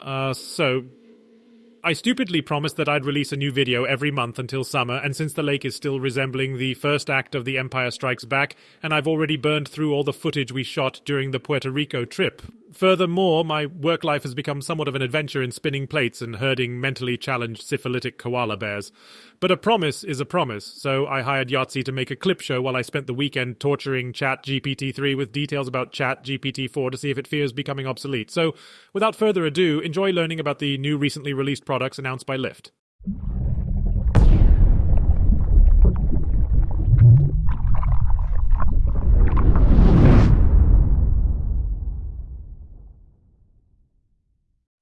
Uh, so I stupidly promised that I'd release a new video every month until summer, and since the lake is still resembling the first act of The Empire Strikes Back, and I've already burned through all the footage we shot during the Puerto Rico trip, Furthermore, my work life has become somewhat of an adventure in spinning plates and herding mentally challenged syphilitic koala bears. But a promise is a promise, so I hired Yahtzee to make a clip show while I spent the weekend torturing Chat GPT-3 with details about Chat GPT-4 to see if it fears becoming obsolete. So, without further ado, enjoy learning about the new recently released products announced by Lift.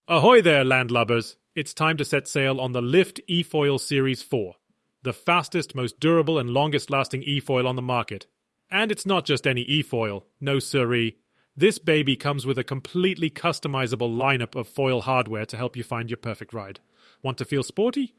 Ahoy there, landlubbers! It's time to set sail on the Lift eFoil Series 4, the fastest, most durable, and longest lasting eFoil on the market. And it's not just any eFoil, no siree. This baby comes with a completely customizable lineup of foil hardware to help you find your perfect ride. Want to feel sporty?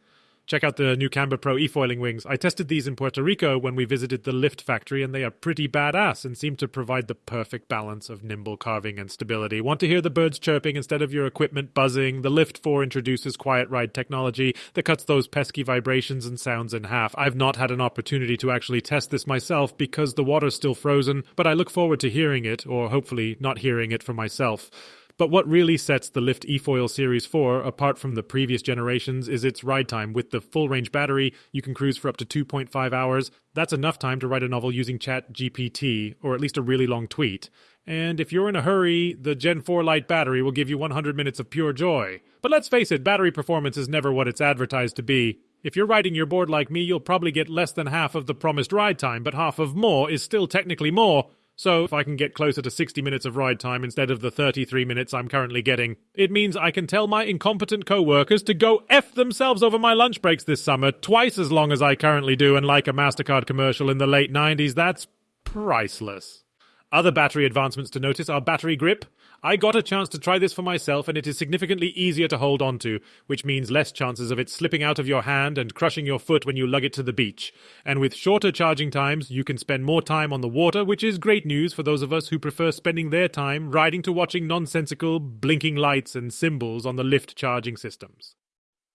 Check out the new Camber Pro e-foiling wings. I tested these in Puerto Rico when we visited the lift factory, and they are pretty badass and seem to provide the perfect balance of nimble carving and stability. Want to hear the birds chirping instead of your equipment buzzing? The Lift 4 introduces quiet ride technology that cuts those pesky vibrations and sounds in half. I've not had an opportunity to actually test this myself because the water's still frozen, but I look forward to hearing it, or hopefully not hearing it for myself. But what really sets the Lift eFoil Series 4 apart from the previous generations is its ride time. With the full range battery, you can cruise for up to 2.5 hours. That's enough time to write a novel using Chat GPT, or at least a really long tweet. And if you're in a hurry, the Gen 4 Lite battery will give you 100 minutes of pure joy. But let's face it, battery performance is never what it's advertised to be. If you're riding your board like me, you'll probably get less than half of the promised ride time, but half of more is still technically more. So, if I can get closer to 60 minutes of ride time instead of the 33 minutes I'm currently getting, it means I can tell my incompetent co workers to go F themselves over my lunch breaks this summer, twice as long as I currently do, and like a MasterCard commercial in the late 90s, that's priceless. Other battery advancements to notice are battery grip, I got a chance to try this for myself, and it is significantly easier to hold onto, which means less chances of it slipping out of your hand and crushing your foot when you lug it to the beach. And with shorter charging times, you can spend more time on the water, which is great news for those of us who prefer spending their time riding to watching nonsensical, blinking lights and symbols on the lift charging systems.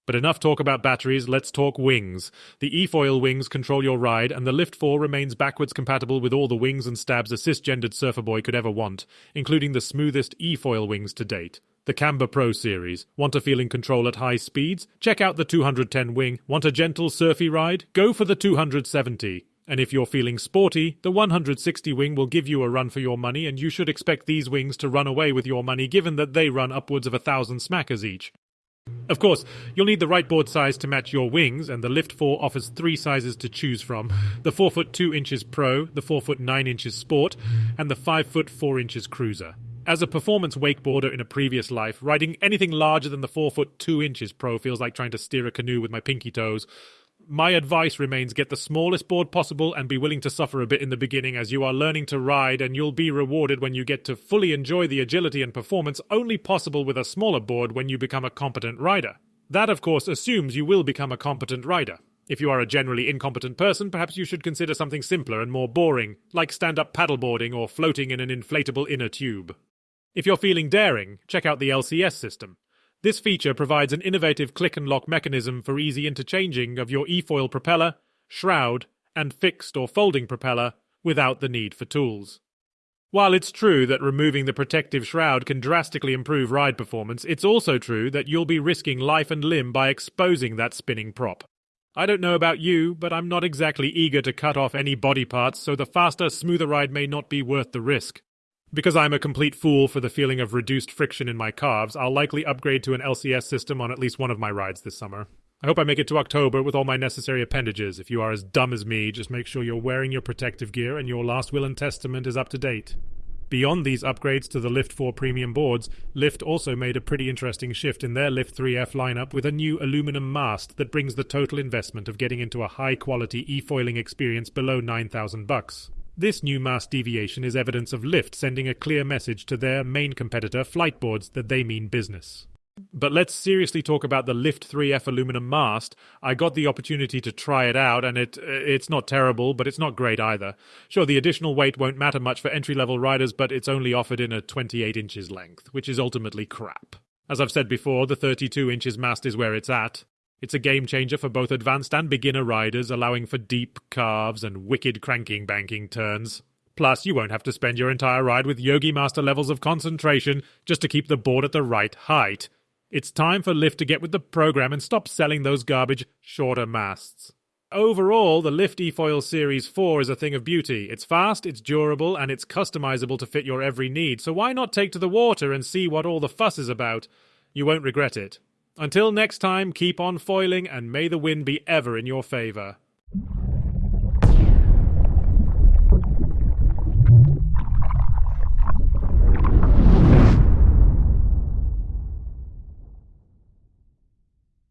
But enough talk about batteries, let's talk wings. The eFoil wings control your ride, and the Lift 4 remains backwards compatible with all the wings and stabs a cisgendered surfer boy could ever want, including the smoothest eFoil wings to date. The Camber Pro series. Want a feeling control at high speeds? Check out the 210 wing. Want a gentle, surfy ride? Go for the 270. And if you're feeling sporty, the 160 wing will give you a run for your money, and you should expect these wings to run away with your money given that they run upwards of a thousand smackers each. Of course, you'll need the right board size to match your wings, and the Lift 4 offers three sizes to choose from the 4 foot 2 inches Pro, the 4 foot 9 inches Sport, and the 5 foot 4 inches Cruiser. As a performance wakeboarder in a previous life, riding anything larger than the 4 foot 2 inches Pro feels like trying to steer a canoe with my pinky toes. My advice remains get the smallest board possible and be willing to suffer a bit in the beginning as you are learning to ride, and you'll be rewarded when you get to fully enjoy the agility and performance only possible with a smaller board when you become a competent rider. That, of course, assumes you will become a competent rider. If you are a generally incompetent person, perhaps you should consider something simpler and more boring, like stand up paddleboarding or floating in an inflatable inner tube. If you're feeling daring, check out the LCS system. This feature provides an innovative click and lock mechanism for easy interchanging of your eFoil propeller, shroud, and fixed or folding propeller without the need for tools. While it's true that removing the protective shroud can drastically improve ride performance, it's also true that you'll be risking life and limb by exposing that spinning prop. I don't know about you, but I'm not exactly eager to cut off any body parts, so the faster, smoother ride may not be worth the risk. Because I'm a complete fool for the feeling of reduced friction in my calves, I'll likely upgrade to an LCS system on at least one of my rides this summer. I hope I make it to October with all my necessary appendages. If you are as dumb as me, just make sure you're wearing your protective gear and your last will and testament is up to date. Beyond these upgrades to the Lift 4 premium boards, Lift also made a pretty interesting shift in their Lift 3F lineup with a new aluminum mast that brings the total investment of getting into a high quality e-foiling experience below 9000 bucks. This new mass deviation is evidence of Lift sending a clear message to their main competitor, Fliteboards, that they mean business. But let's seriously talk about the Lift 3F aluminum mast. I got the opportunity to try it out, and it it's not terrible, but it's not great either. Sure, the additional weight won't matter much for entry level riders, but it's only offered in a 28 inches length, which is ultimately crap. As I've said before, the 32 inches mast is where it's at. It's a game changer for both advanced and beginner riders, allowing for deep carves and wicked cranking banking turns. Plus, you won't have to spend your entire ride with Yogi Master levels of concentration just to keep the board at the right height. It's time for Lift to get with the program and stop selling those garbage shorter masts. Overall, the Lift eFoil Series 4 is a thing of beauty. It's fast, it's durable, and it's customizable to fit your every need, so why not take to the water and see what all the fuss is about? You won't regret it. Until next time, keep on foiling, and may the wind be ever in your favour.